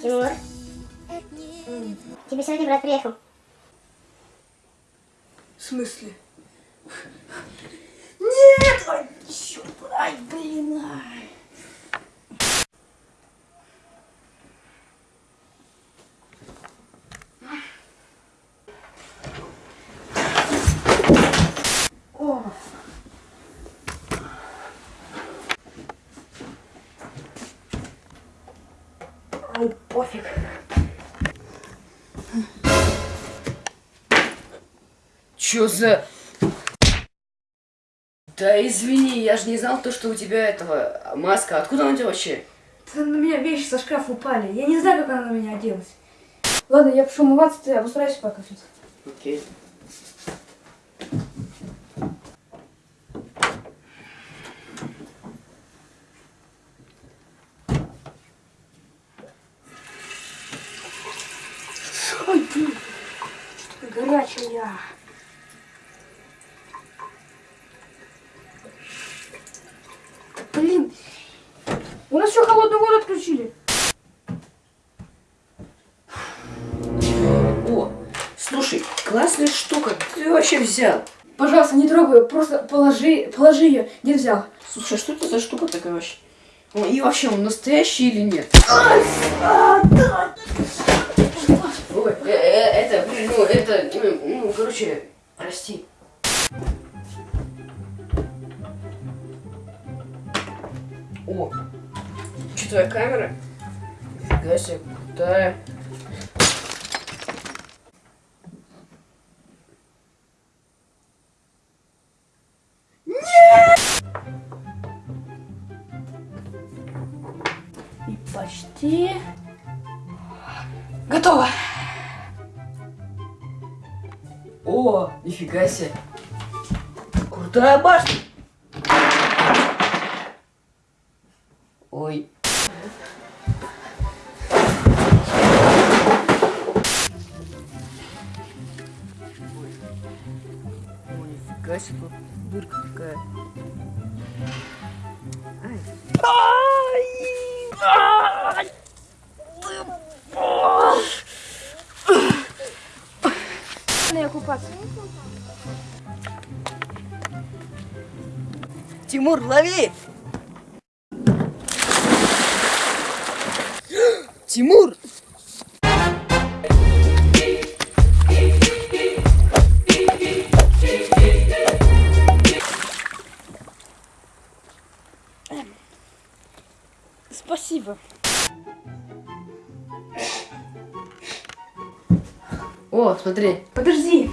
Тимур, тебе сегодня брат приехал. В смысле? Нет! Ай, черт! Ай, блин! Ай. Ай, пофиг. Чё за... Да извини, я же не знал то, что у тебя этого маска. Откуда она у тебя вообще? Да на меня вещи со шкафа упали. Я не знаю, как она на меня оделась. Ладно, я пошел умываться, ты обустраивайся пока. Окей. Ой, блин, что-то Да, Блин, у нас еще холодную воду отключили. О, слушай, классная штука. Ты вообще взял? Пожалуйста, не трогай ее, просто положи, положи ее. Не взял. Слушай, а что это за штука такая вообще? И вообще, он настоящий или нет? Ой, э, э, это, ну, это, ну, короче, прости. О, что твоя камера? Нифига себе, крутая. И почти готово. О, нифига себе. Крутая башня. Ой. О, нифига себе, дырка такая. Купаться. Тимур, лови! Тимур! О, смотри. Подожди.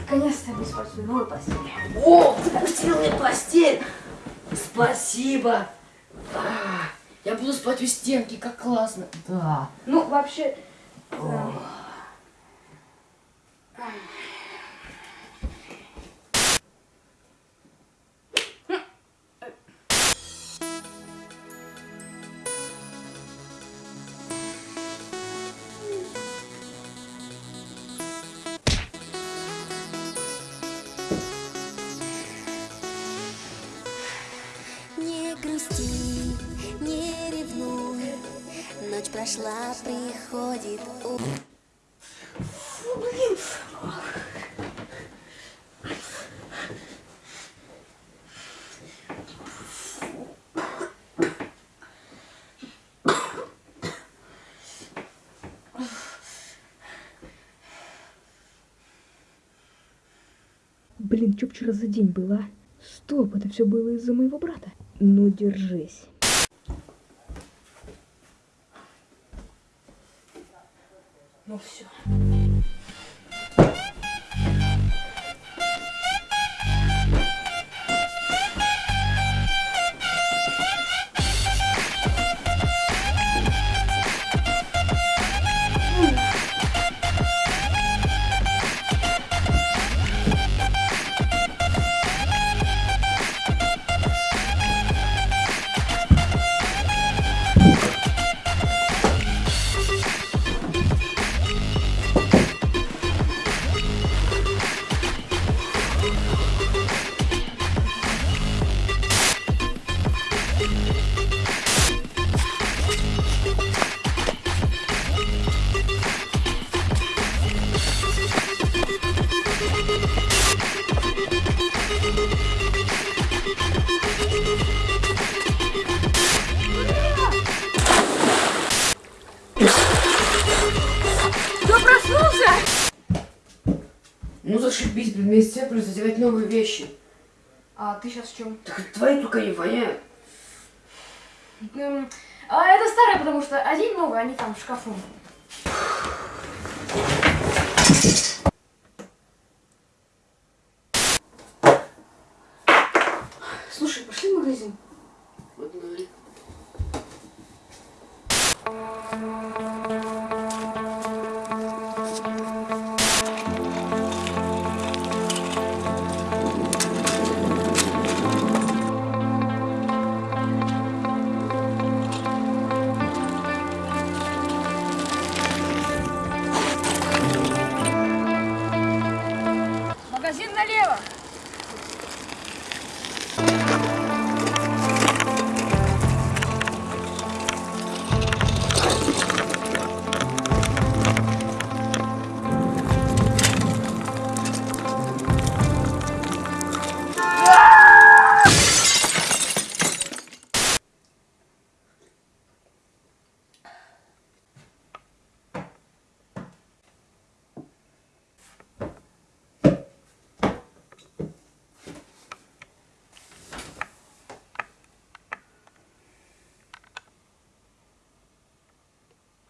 Наконец-то я буду спать в своей новой постели. О, постельная постель! Спасибо! А, я буду спать у стенки, как классно. Да. Ну, вообще... да. Ночь прошла, приходит у... Блин, что вчера за день было? Стоп, это все было из-за моего брата. Ну, держись. Ну все. Купить предмет свет, плюс одевать новые вещи. А ты сейчас в чем? Так твои только не воняют. А это старое, потому что один новый, они там в шкафу. Слушай, пошли в магазин. Погнали. Магазин налево.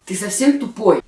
Ты совсем тупой?